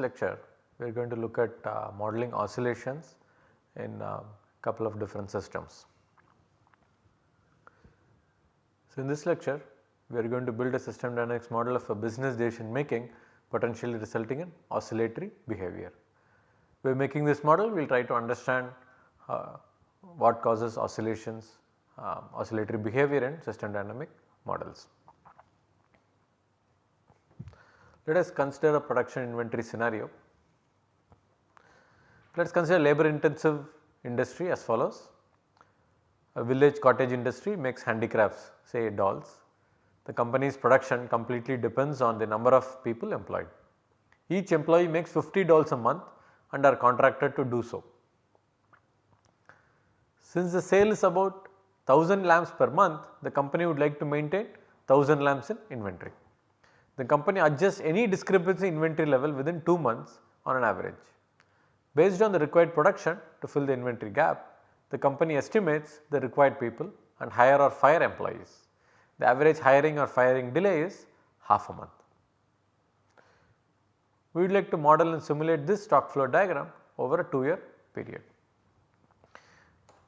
Lecture we are going to look at uh, modeling oscillations in a uh, couple of different systems. So, in this lecture we are going to build a system dynamics model of a business decision making potentially resulting in oscillatory behavior. By making this model we will try to understand uh, what causes oscillations, uh, oscillatory behavior in system dynamic models. Let us consider a production inventory scenario. Let us consider labor intensive industry as follows. A village cottage industry makes handicrafts say dolls. The company's production completely depends on the number of people employed. Each employee makes 50 dolls a month and are contracted to do so. Since the sale is about 1000 lamps per month, the company would like to maintain 1000 lamps in inventory. The company adjusts any discrepancy inventory level within 2 months on an average. Based on the required production to fill the inventory gap, the company estimates the required people and hire or fire employees. The average hiring or firing delay is half a month. We would like to model and simulate this stock flow diagram over a 2 year period.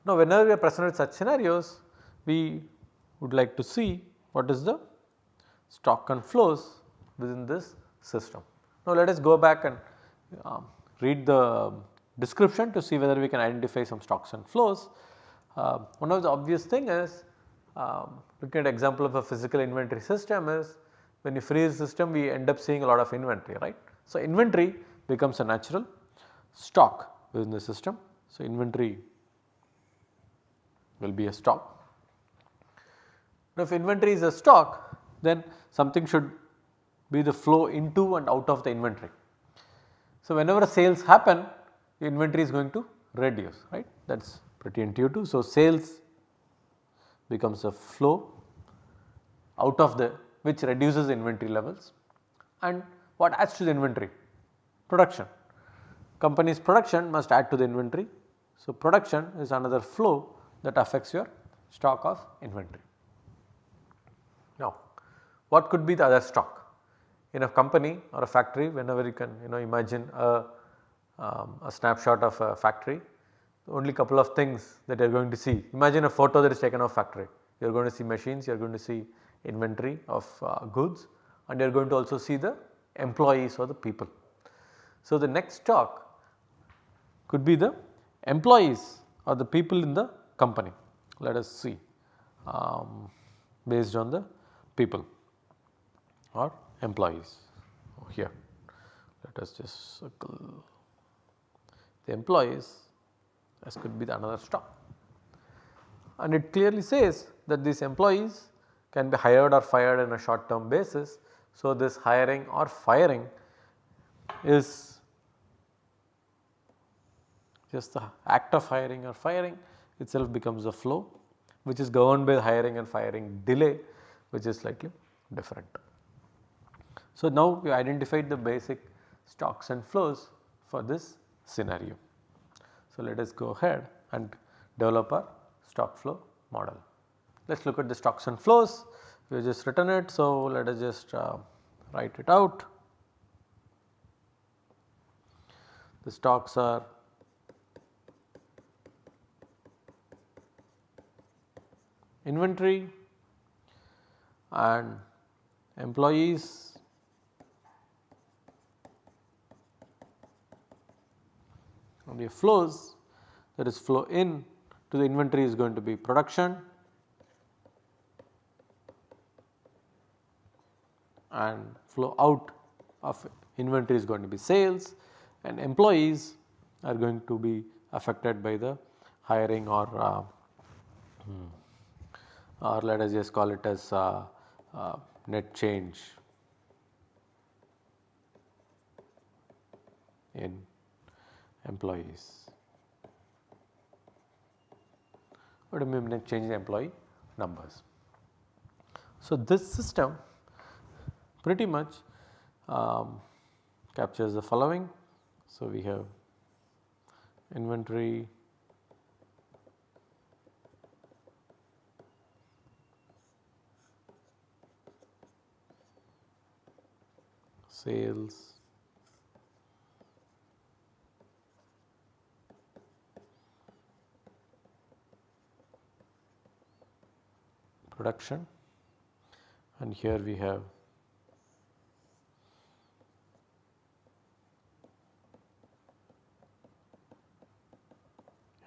Now, whenever we are presented with such scenarios, we would like to see what is the stock and flows within this system. Now, let us go back and um, read the description to see whether we can identify some stocks and flows. Uh, one of the obvious thing is um, looking at example of a physical inventory system is when you freeze system we end up seeing a lot of inventory right. So, inventory becomes a natural stock within the system. So, inventory will be a stock. Now, if inventory is a stock then something should be the flow into and out of the inventory. So, whenever sales happen the inventory is going to reduce right that is pretty intuitive. So, sales becomes a flow out of the which reduces inventory levels and what adds to the inventory? Production. Company's production must add to the inventory. So, production is another flow that affects your stock of inventory. Now, what could be the other stock? In a company or a factory whenever you can you know imagine a, um, a snapshot of a factory only couple of things that you are going to see. Imagine a photo that is taken of a factory you are going to see machines you are going to see inventory of uh, goods and you are going to also see the employees or the people. So, the next stock could be the employees or the people in the company. Let us see um, based on the people or employees oh, here. Let us just circle the employees as could be the another stock. And it clearly says that these employees can be hired or fired on a short term basis. So, this hiring or firing is just the act of hiring or firing itself becomes a flow which is governed by hiring and firing delay which is slightly different. So, now we identified the basic stocks and flows for this scenario. So, let us go ahead and develop our stock flow model. Let us look at the stocks and flows we have just written it. So, let us just uh, write it out. The stocks are inventory and employees the flows that is flow in to the inventory is going to be production. And flow out of inventory is going to be sales and employees are going to be affected by the hiring or uh, hmm, or let us just call it as uh, uh, net change in employees. What do you mean change in employee numbers? So, this system pretty much um, captures the following. So, we have inventory sales production. And here we have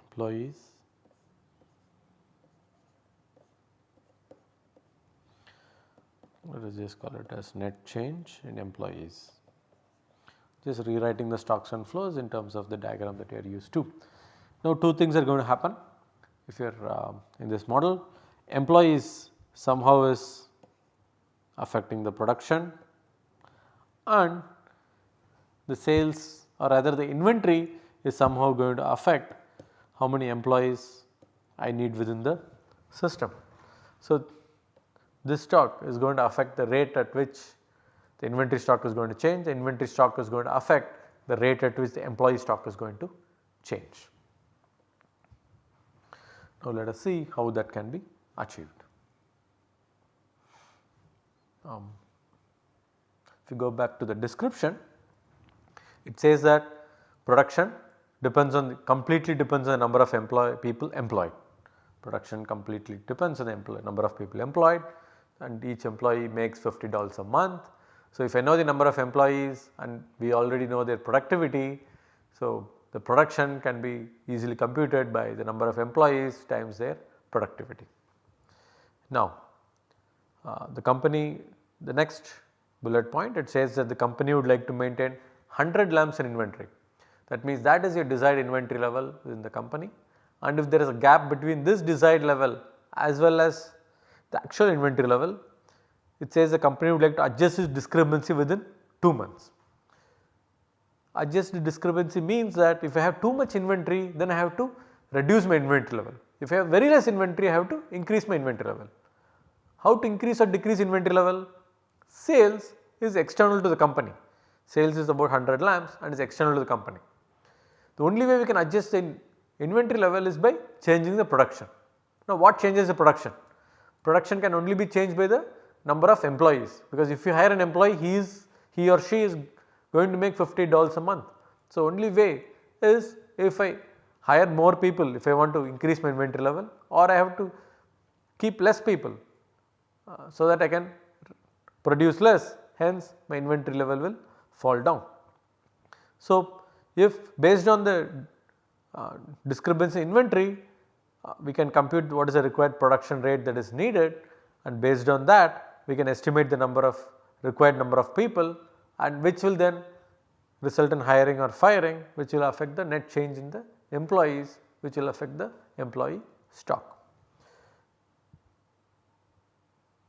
employees. Let us just call it as net change in employees. Just rewriting the stocks and flows in terms of the diagram that you are used to. Now two things are going to happen. If you are uh, in this model employees somehow is affecting the production and the sales or rather the inventory is somehow going to affect how many employees I need within the system. So, this stock is going to affect the rate at which the inventory stock is going to change, the inventory stock is going to affect the rate at which the employee stock is going to change. Now, let us see how that can be achieved. Um, if you go back to the description, it says that production depends on the, completely depends on the number of employ people employed. Production completely depends on the employ, number of people employed and each employee makes $50 a month. So, if I know the number of employees and we already know their productivity, so the production can be easily computed by the number of employees times their productivity. Now, uh, the company the next bullet point it says that the company would like to maintain 100 lamps in inventory. That means that is your desired inventory level within the company and if there is a gap between this desired level as well as the actual inventory level, it says the company would like to adjust its discrepancy within 2 months. Adjust the discrepancy means that if I have too much inventory then I have to reduce my inventory level. If I have very less inventory I have to increase my inventory level. How to increase or decrease inventory level? Sales is external to the company. Sales is about 100 lamps and is external to the company. The only way we can adjust the inventory level is by changing the production. Now what changes the production? Production can only be changed by the number of employees because if you hire an employee he is he or she is going to make $50 a month. So only way is if I hire more people if I want to increase my inventory level or I have to keep less people so that I can produce less hence my inventory level will fall down. So if based on the uh, discrepancy inventory uh, we can compute what is the required production rate that is needed and based on that we can estimate the number of required number of people and which will then result in hiring or firing which will affect the net change in the employees which will affect the employee stock.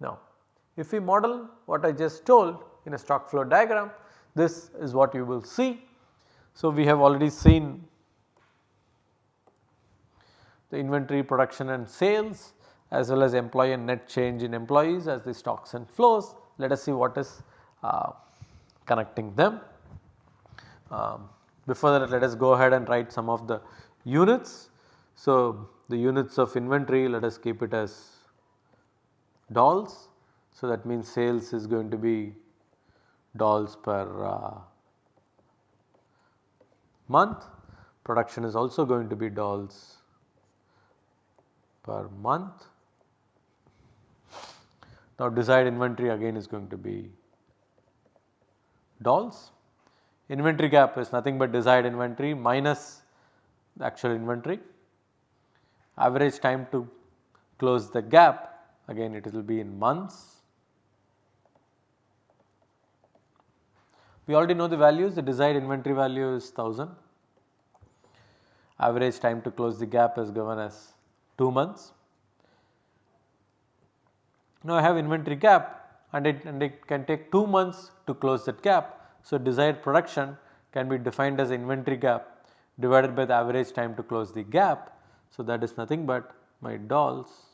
Now if we model what I just told in a stock flow diagram this is what you will see so, we have already seen the inventory production and sales as well as employee and net change in employees as the stocks and flows. Let us see what is uh, connecting them. Um, before that let us go ahead and write some of the units. So, the units of inventory let us keep it as dolls. So, that means sales is going to be dolls per uh, month, production is also going to be dolls per month. Now desired inventory again is going to be dolls. Inventory gap is nothing but desired inventory minus the actual inventory. Average time to close the gap again it will be in months. We already know the values the desired inventory value is 1000 average time to close the gap is given as 2 months. Now I have inventory gap and it, and it can take 2 months to close that gap. So desired production can be defined as inventory gap divided by the average time to close the gap. So that is nothing but my dolls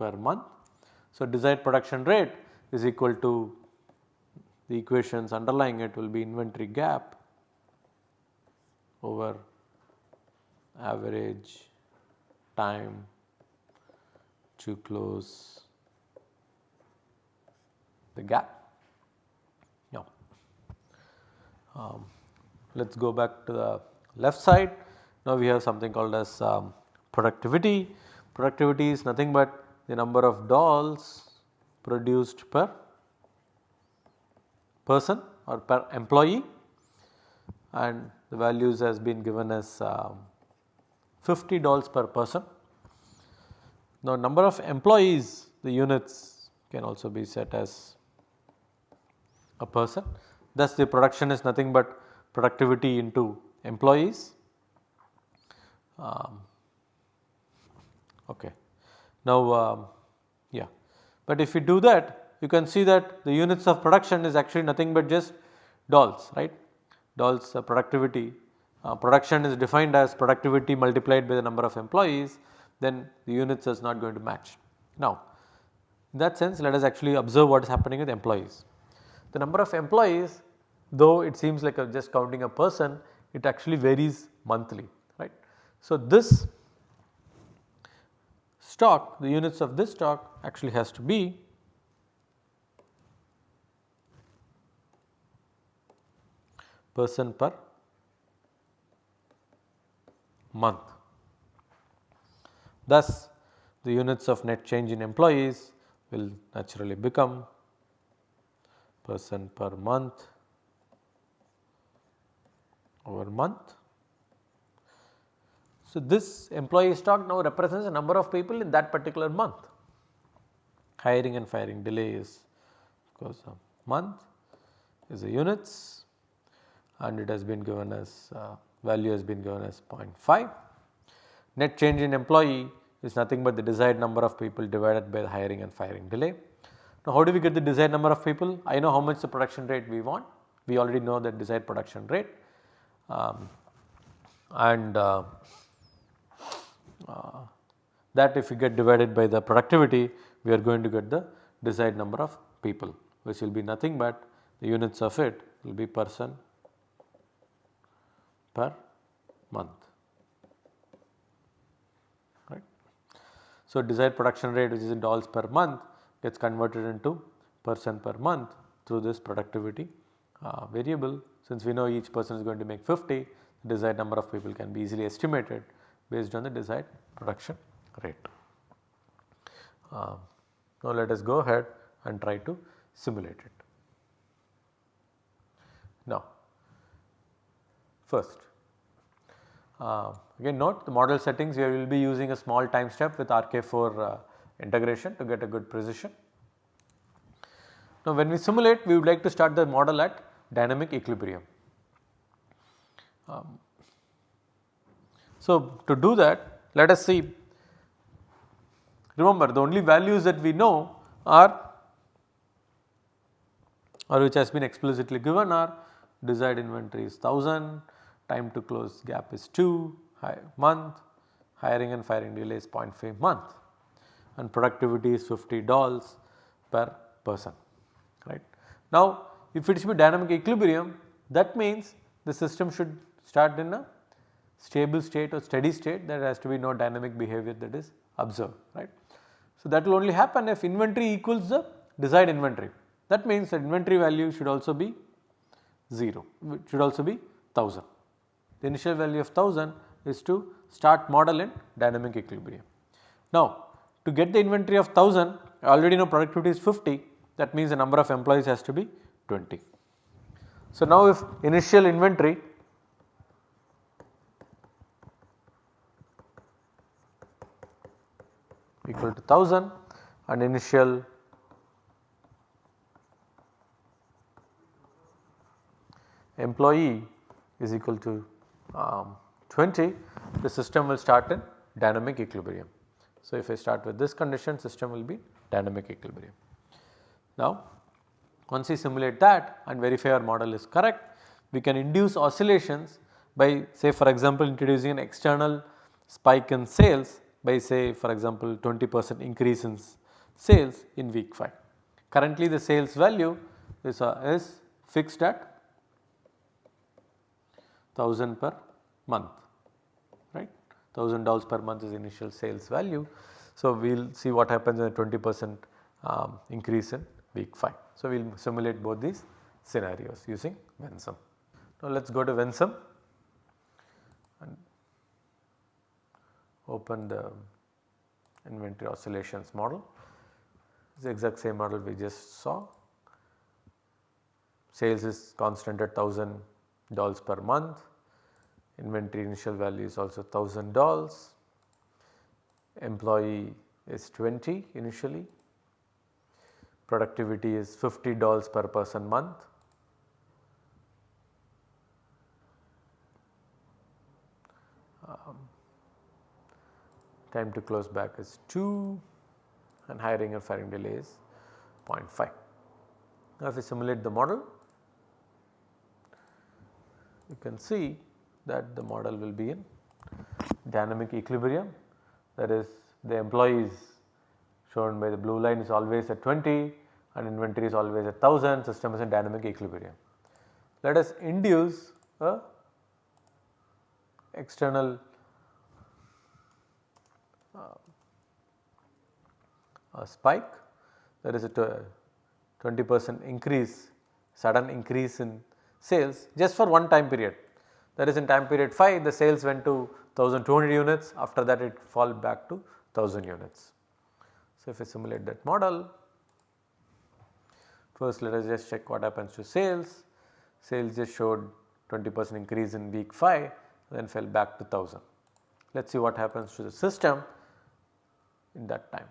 per month. So desired production rate is equal to the equations underlying it will be inventory gap over average time to close the gap. Now, um, let us go back to the left side. Now, we have something called as um, productivity. Productivity is nothing but the number of dolls produced per person or per employee and the values has been given as um, 50 dolls per person. Now number of employees the units can also be set as a person thus the production is nothing but productivity into employees. Um, okay. Now um, yeah, but if we do that you can see that the units of production is actually nothing but just dolls right. Dolls uh, productivity uh, production is defined as productivity multiplied by the number of employees then the units is not going to match. Now in that sense let us actually observe what is happening with employees. The number of employees though it seems like just counting a person it actually varies monthly right. So this stock the units of this stock actually has to be person per month. Thus, the units of net change in employees will naturally become person per month over month. So, this employee stock now represents the number of people in that particular month. Hiring and firing delay is of course a month is the units and it has been given as uh, value has been given as 0.5. Net change in employee is nothing but the desired number of people divided by the hiring and firing delay. Now how do we get the desired number of people? I know how much the production rate we want, we already know the desired production rate um, and uh, uh, that if we get divided by the productivity we are going to get the desired number of people which will be nothing but the units of it will be person per month. Right. So, desired production rate which is in dolls per month gets converted into person per month through this productivity uh, variable. Since we know each person is going to make 50 the desired number of people can be easily estimated based on the desired production rate. Uh, now let us go ahead and try to simulate it. Now first uh, again note the model settings we will be using a small time step with RK4 uh, integration to get a good precision. Now when we simulate we would like to start the model at dynamic equilibrium. Um, so to do that let us see remember the only values that we know are or which has been explicitly given are desired inventory is 1000, time to close gap is 2 month, hiring and firing delay is 0.5 month and productivity is 50 dolls per person right. Now if it should be dynamic equilibrium that means the system should start in a stable state or steady state there has to be no dynamic behavior that is observed right. So that will only happen if inventory equals the desired inventory that means the inventory value should also be 0 should also be 1000. The initial value of 1000 is to start model in dynamic equilibrium. Now to get the inventory of 1000 I already know productivity is 50 that means the number of employees has to be 20. So now if initial inventory equal to 1000 and initial employee is equal to um, 20 the system will start in dynamic equilibrium. So if I start with this condition system will be dynamic equilibrium. Now once we simulate that and verify our model is correct, we can induce oscillations by say for example introducing an external spike in sales by say for example 20 percent increase in sales in week 5. Currently the sales value is, uh, is fixed at 1000 per month right 1000 dollars per month is initial sales value. So we will see what happens in a 20 percent um, increase in week 5. So, we will simulate both these scenarios using Vensim. Now, let us go to Vensim open the inventory oscillations model. It's the exact same model we just saw. Sales is constant at 1000 dollars per month, inventory initial value is also 1000 dollars, employee is 20 initially, productivity is 50 dollars per person month. Um, time to close gap is 2 and hiring and firing delay is 0.5. Now if we simulate the model you can see that the model will be in dynamic equilibrium that is the employees shown by the blue line is always at 20 and inventory is always at 1000 system is in dynamic equilibrium. Let us induce a external a spike there is a 20 percent increase sudden increase in sales just for one time period. That is in time period 5 the sales went to 1200 units after that it fall back to 1000 units. So, if we simulate that model first let us just check what happens to sales. Sales just showed 20 percent increase in week 5 then fell back to 1000. Let us see what happens to the system in that time.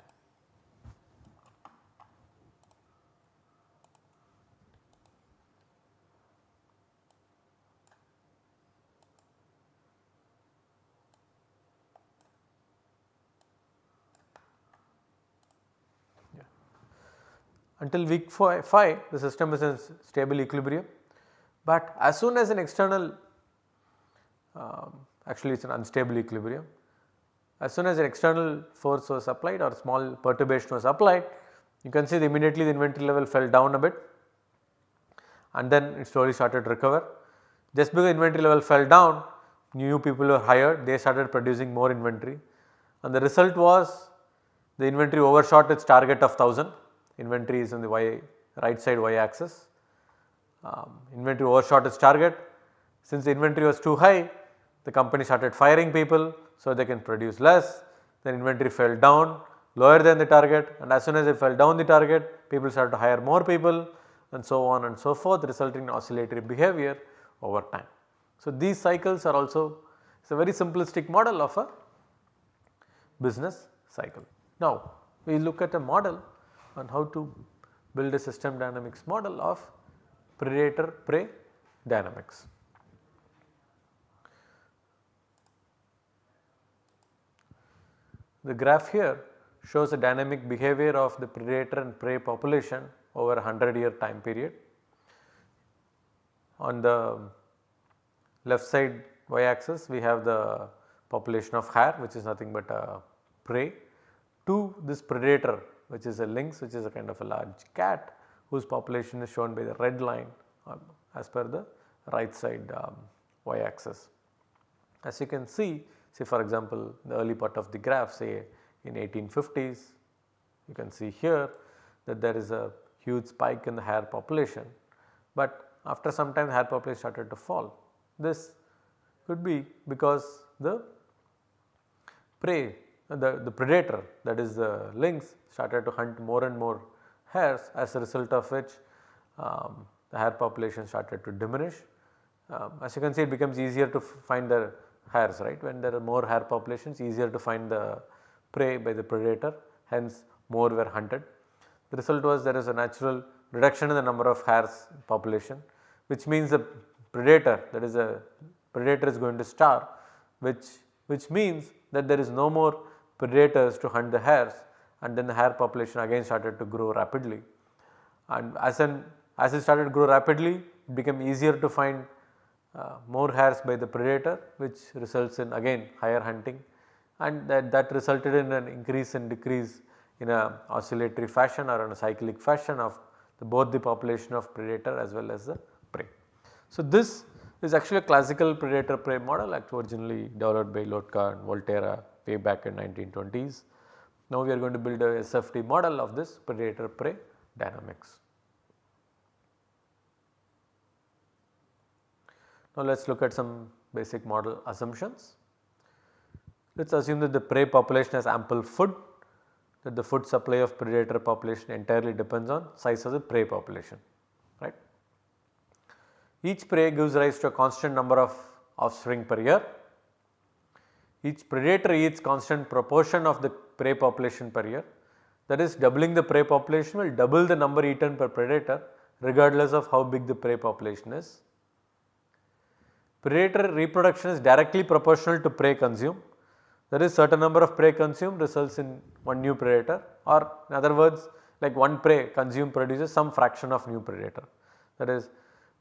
Until week 5 the system is in stable equilibrium, but as soon as an external um, actually it is an unstable equilibrium. As soon as an external force was applied or small perturbation was applied you can see immediately the inventory level fell down a bit and then it slowly started to recover. Just because inventory level fell down new people were hired they started producing more inventory and the result was the inventory overshot its target of 1000 inventory is on the y right side y axis. Um, inventory overshot its target since the inventory was too high the company started firing people so they can produce less then inventory fell down lower than the target and as soon as it fell down the target people started to hire more people and so on and so forth resulting in oscillatory behavior over time. So, these cycles are also it is a very simplistic model of a business cycle. Now, we look at a model on how to build a system dynamics model of predator prey dynamics. The graph here shows the dynamic behavior of the predator and prey population over a 100 year time period. On the left side y axis we have the population of hare which is nothing but a prey to this predator which is a lynx which is a kind of a large cat whose population is shown by the red line um, as per the right side um, y axis. As you can see say for example the early part of the graph say in 1850s you can see here that there is a huge spike in the hare population but after some time the hare population started to fall. This could be because the prey the, the predator that is the lynx started to hunt more and more hares as a result of which um, the hare population started to diminish. Um, as you can see it becomes easier to find the hares right when there are more hare populations easier to find the prey by the predator hence more were hunted. The result was there is a natural reduction in the number of hares population which means the predator that is a predator is going to starve which which means that there is no more predators to hunt the hares and then the hare population again started to grow rapidly. And as an as it started to grow rapidly it became easier to find uh, more hares by the predator which results in again higher hunting and that, that resulted in an increase and decrease in a oscillatory fashion or in a cyclic fashion of the, both the population of predator as well as the prey. So, this is actually a classical predator prey model actually originally developed by Lotka and Volterra way back in 1920s. Now we are going to build a SFD model of this predator prey dynamics. Now let us look at some basic model assumptions. let us assume that the prey population has ample food that the food supply of predator population entirely depends on size of the prey population right. Each prey gives rise to a constant number of offspring per year. Each predator eats constant proportion of the prey population per year that is doubling the prey population will double the number eaten per predator regardless of how big the prey population is. Predator reproduction is directly proportional to prey consumed that is certain number of prey consumed results in one new predator or in other words like one prey consumed produces some fraction of new predator. That is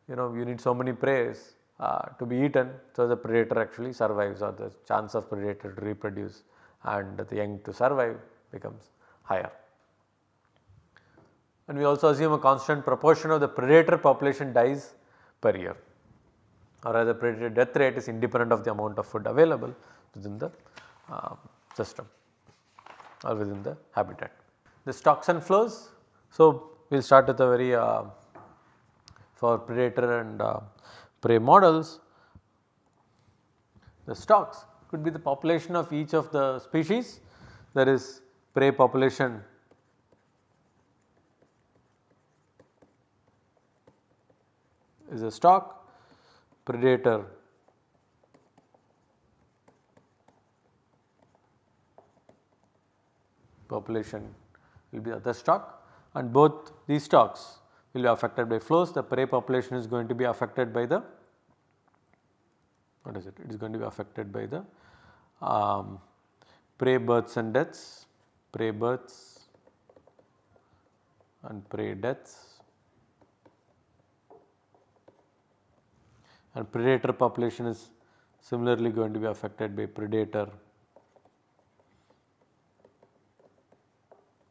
you know you need so many preys uh, to be eaten so the predator actually survives or the chance of predator to reproduce and the young to survive becomes higher. And we also assume a constant proportion of the predator population dies per year or rather predator death rate is independent of the amount of food available within the uh, system or within the habitat. The stocks and flows. So, we will start with a very uh, for predator and uh, prey models. The stocks could be the population of each of the species that is prey population is a stock, predator population will be other stock and both these stocks be affected by flows. The prey population is going to be affected by the what is it? It is going to be affected by the um, prey births and deaths, prey births and prey deaths and predator population is similarly going to be affected by predator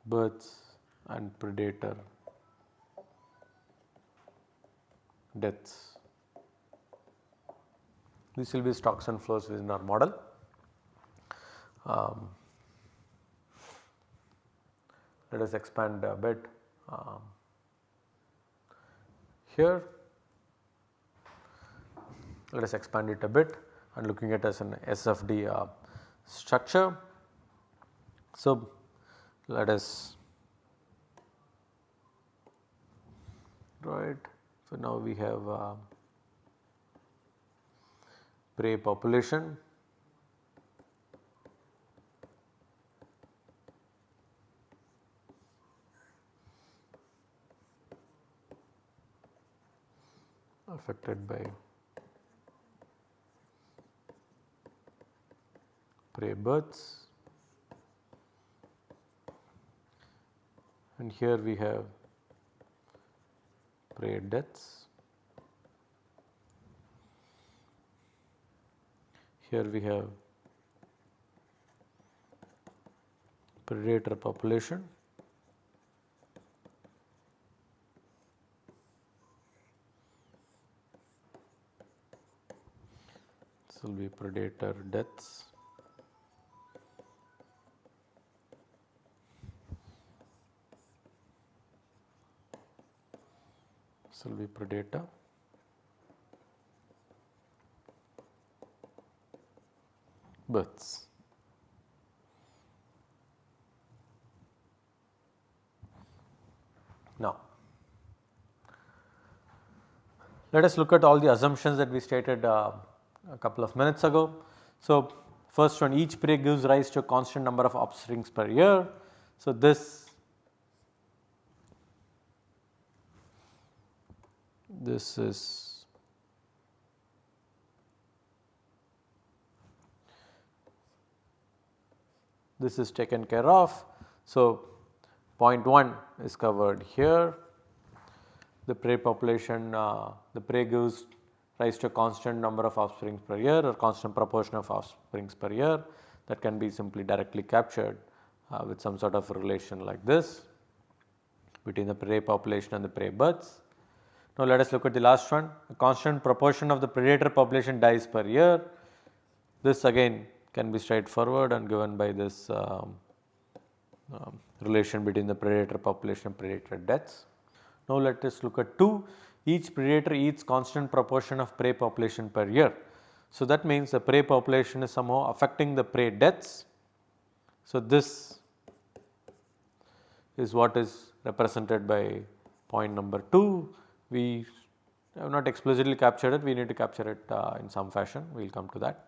births and predator deaths. This will be stocks and flows within our model. Um, let us expand a bit um, here. Let us expand it a bit and looking at as an SFD uh, structure. So, let us right. So, now we have uh, prey population. Affected by prey births. And here we have prey deaths. Here we have predator population. This will be predator deaths. Will be predator. births. Now, let us look at all the assumptions that we stated uh, a couple of minutes ago. So, first one each prey gives rise to a constant number of offsprings per year. So, this this is this is taken care of. So, point 1 is covered here the prey population uh, the prey gives rise to a constant number of offsprings per year or constant proportion of offsprings per year that can be simply directly captured uh, with some sort of relation like this between the prey population and the prey births. Now let us look at the last one a constant proportion of the predator population dies per year. This again can be straightforward and given by this um, um, relation between the predator population and predator deaths. Now let us look at 2 each predator eats constant proportion of prey population per year. So, that means the prey population is somehow affecting the prey deaths. So, this is what is represented by point number 2. We have not explicitly captured it, we need to capture it uh, in some fashion, we will come to that.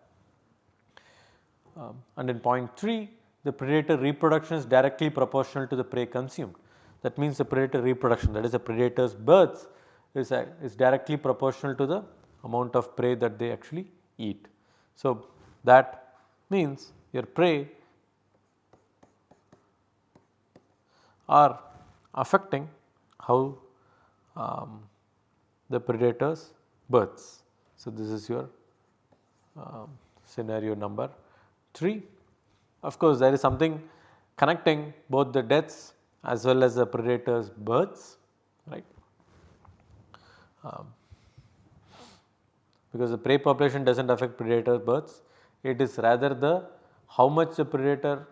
Um, and in point 3, the predator reproduction is directly proportional to the prey consumed. That means the predator reproduction that is the predator's births is, uh, is directly proportional to the amount of prey that they actually eat. So, that means your prey are affecting how um, the predator's births. So, this is your um, scenario number 3. Of course, there is something connecting both the deaths as well as the predator's births right. Um, because the prey population does not affect predator births, it is rather the how much the predator,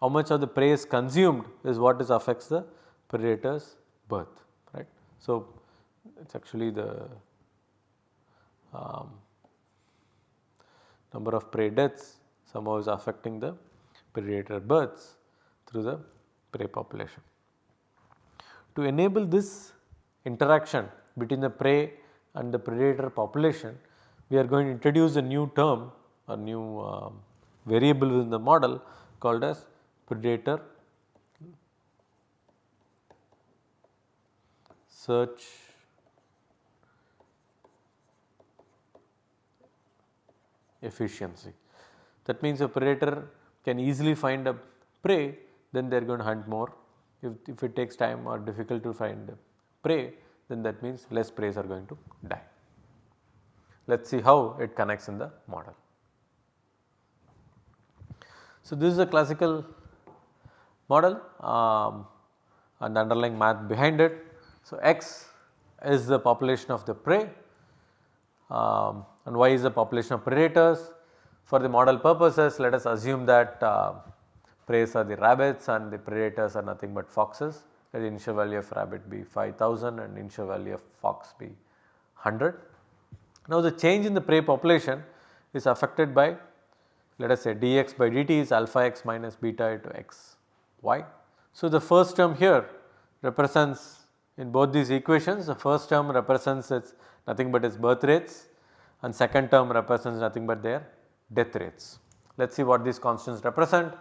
how much of the prey is consumed is what is affects the predator's birth right. So, it is actually the um, number of prey deaths somehow is affecting the predator births through the prey population. To enable this interaction between the prey and the predator population, we are going to introduce a new term a new uh, variable within the model called as predator search efficiency. That means a predator can easily find a prey then they are going to hunt more. If, if it takes time or difficult to find prey then that means less preys are going to die. Let us see how it connects in the model. So, this is a classical model um, and the underlying math behind it. So, x is the population of the prey um, and y is the population of predators. For the model purposes let us assume that uh, preys are the rabbits and the predators are nothing but foxes. Let The initial value of rabbit be 5000 and initial value of fox be 100. Now the change in the prey population is affected by let us say dx by dt is alpha x minus beta into x y. So the first term here represents in both these equations the first term represents its nothing but its birth rates and second term represents nothing but their death rates. Let us see what these constants represent.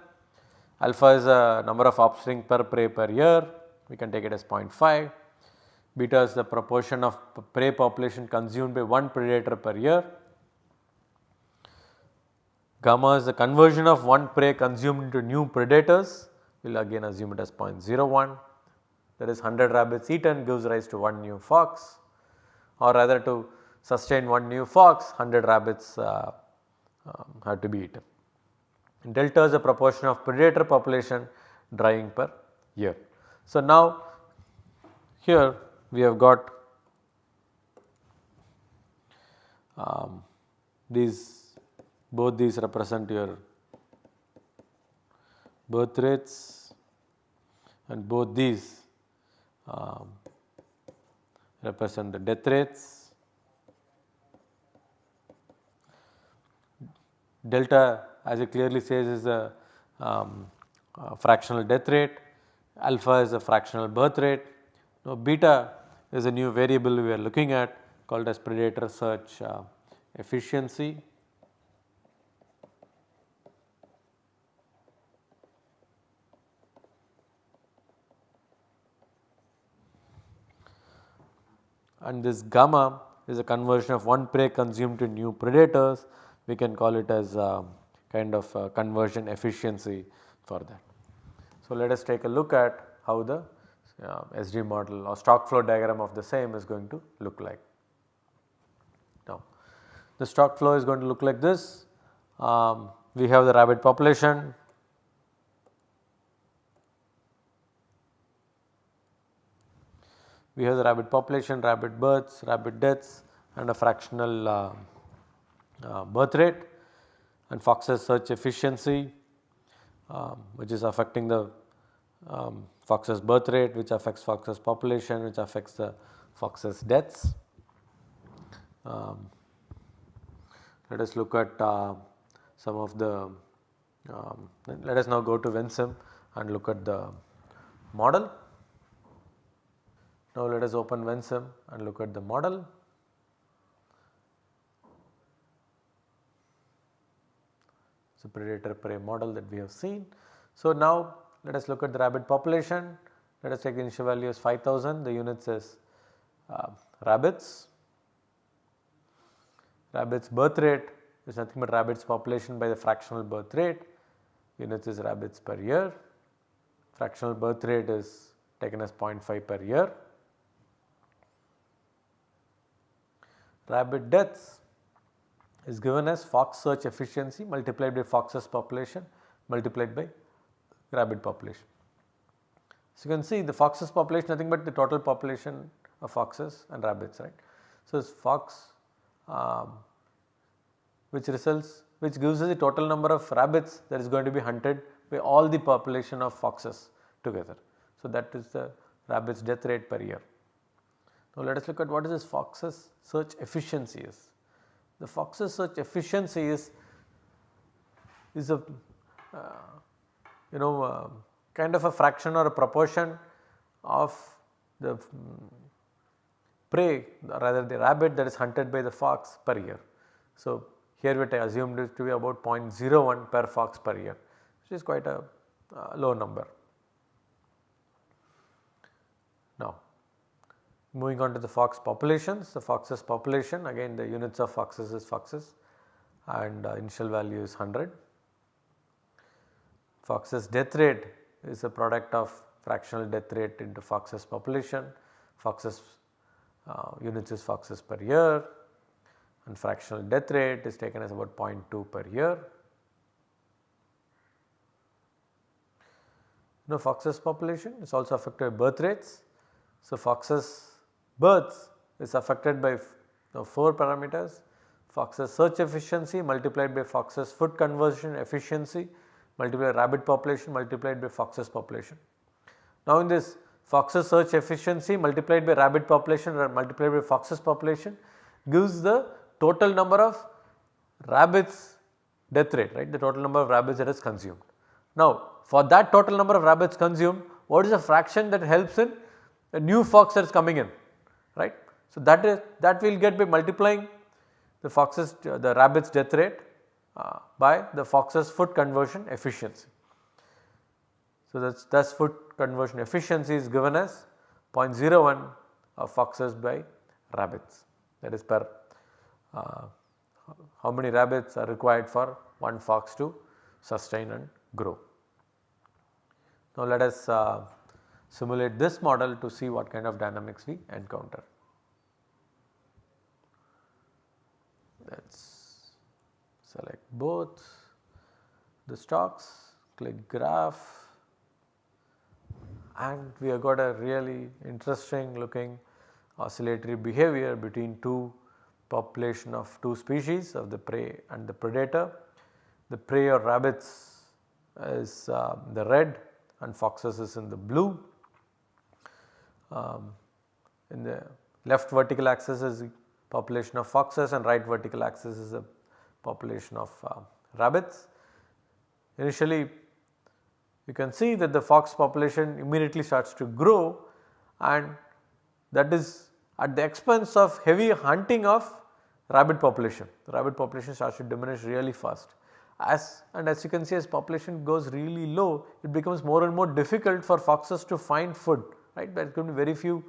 Alpha is a number of offspring per prey per year, we can take it as 0.5. Beta is the proportion of prey population consumed by one predator per year. Gamma is the conversion of one prey consumed into new predators, we will again assume it as 0.01. That is 100 rabbits eaten gives rise to one new fox or rather to sustain one new fox 100 rabbits uh, um, have to be eaten delta is the proportion of predator population drying per year. So, now here we have got um, these both these represent your birth rates and both these um, represent the death rates. Delta as it clearly says is a, um, a fractional death rate, alpha is a fractional birth rate. Now beta is a new variable we are looking at called as predator search uh, efficiency. And this gamma is a conversion of one prey consumed to new predators. We can call it as um, kind of uh, conversion efficiency for that. So, let us take a look at how the uh, SD model or stock flow diagram of the same is going to look like. Now, the stock flow is going to look like this. Um, we have the rabbit population. We have the rabbit population, rabbit births, rabbit deaths and a fractional uh, uh, birth rate and Fox's search efficiency um, which is affecting the um, Fox's birth rate which affects Fox's population which affects the Fox's deaths. Um, let us look at uh, some of the um, let us now go to Vensim and look at the model. Now let us open Vensim and look at the model. Predator prey model that we have seen. So now let us look at the rabbit population. Let us take the initial value as 5000, the units is uh, rabbits. Rabbits birth rate is nothing but rabbits population by the fractional birth rate, units is rabbits per year. Fractional birth rate is taken as 0.5 per year. Rabbit deaths is given as fox search efficiency multiplied by fox's population multiplied by rabbit population. So, you can see the foxes population nothing but the total population of foxes and rabbits right. So, it is fox um, which results which gives us the total number of rabbits that is going to be hunted by all the population of foxes together. So, that is the rabbits death rate per year. Now, let us look at what is this foxes search efficiency is. The foxes search efficiency is, is a uh, you know uh, kind of a fraction or a proportion of the um, prey rather the rabbit that is hunted by the fox per year. So, here we assumed it to be about 0.01 per fox per year which is quite a uh, low number. Now moving on to the fox populations, the foxes population again the units of foxes is foxes and uh, initial value is 100. Foxes death rate is a product of fractional death rate into foxes population, foxes uh, units is foxes per year and fractional death rate is taken as about 0.2 per year. Now foxes population is also affected by birth rates. So foxes births is affected by you 4 parameters foxes search efficiency multiplied by foxes food conversion efficiency multiplied by rabbit population multiplied by foxes population. Now in this foxes search efficiency multiplied by rabbit population or multiplied by foxes population gives the total number of rabbits death rate right the total number of rabbits that is consumed. Now for that total number of rabbits consumed what is the fraction that helps in a new fox that is coming in right. So that is that we will get by multiplying the foxes the rabbits death rate uh, by the foxes food conversion efficiency. So that's thus food conversion efficiency is given as 0.01 of foxes by rabbits that is per uh, how many rabbits are required for one fox to sustain and grow. Now let us uh, simulate this model to see what kind of dynamics we encounter. Let us select both the stocks, click graph and we have got a really interesting looking oscillatory behavior between two population of two species of the prey and the predator. The prey or rabbits is uh, the red and foxes is in the blue. Um, in the left vertical axis is population of foxes and right vertical axis is the population of uh, rabbits. Initially you can see that the fox population immediately starts to grow and that is at the expense of heavy hunting of rabbit population. The rabbit population starts to diminish really fast. As and as you can see as population goes really low it becomes more and more difficult for foxes to find food right there is going to be very few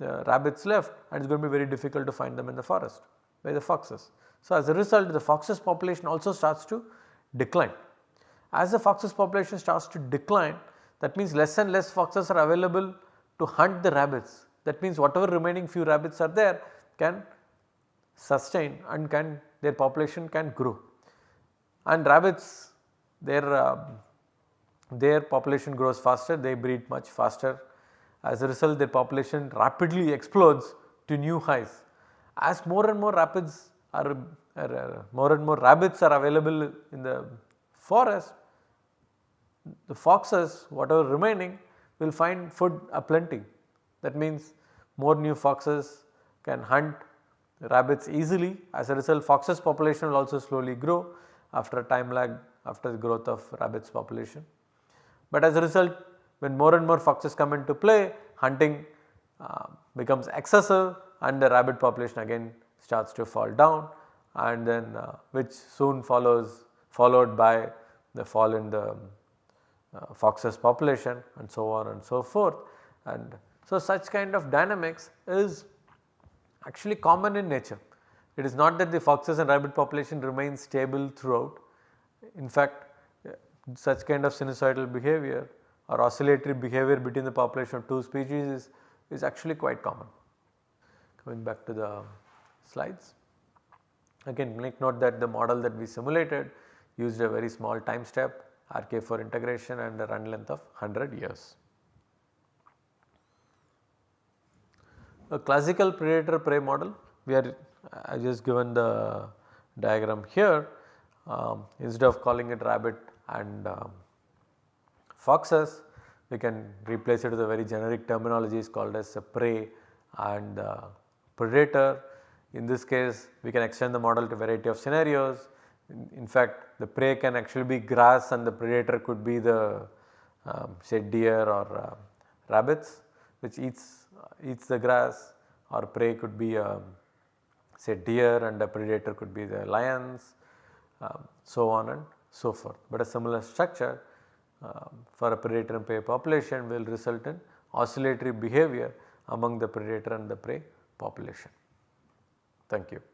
uh, rabbits left and it is going to be very difficult to find them in the forest by the foxes. So as a result the foxes population also starts to decline. As the foxes population starts to decline that means less and less foxes are available to hunt the rabbits that means whatever remaining few rabbits are there can sustain and can their population can grow. And rabbits their uh, their population grows faster they breed much faster as a result their population rapidly explodes to new highs. As more and more rapids are, are, are more and more rabbits are available in the forest the foxes whatever remaining will find food aplenty that means more new foxes can hunt rabbits easily as a result foxes population will also slowly grow after a time lag after the growth of rabbits population. But as a result when more and more foxes come into play hunting uh, becomes excessive and the rabbit population again starts to fall down and then uh, which soon follows followed by the fall in the uh, foxes population and so on and so forth and so such kind of dynamics is actually common in nature. It is not that the foxes and rabbit population remain stable throughout. In fact, such kind of sinusoidal behavior or oscillatory behavior between the population of two species is, is actually quite common. Coming back to the slides. Again make note that the model that we simulated used a very small time step RK4 integration and a run length of 100 years. A classical predator prey model we are I just given the diagram here um, instead of calling it rabbit and um, foxes we can replace it with a very generic terminology is called as a prey and predator. In this case we can extend the model to variety of scenarios. In, fact the prey can actually be grass and the predator could be the um, say deer or uh, rabbits which eats, eats the grass or prey could be um, say deer and the predator could be the lions um, so on and so forth. But a similar structure uh, for a predator and prey population will result in oscillatory behavior among the predator and the prey population. Thank you.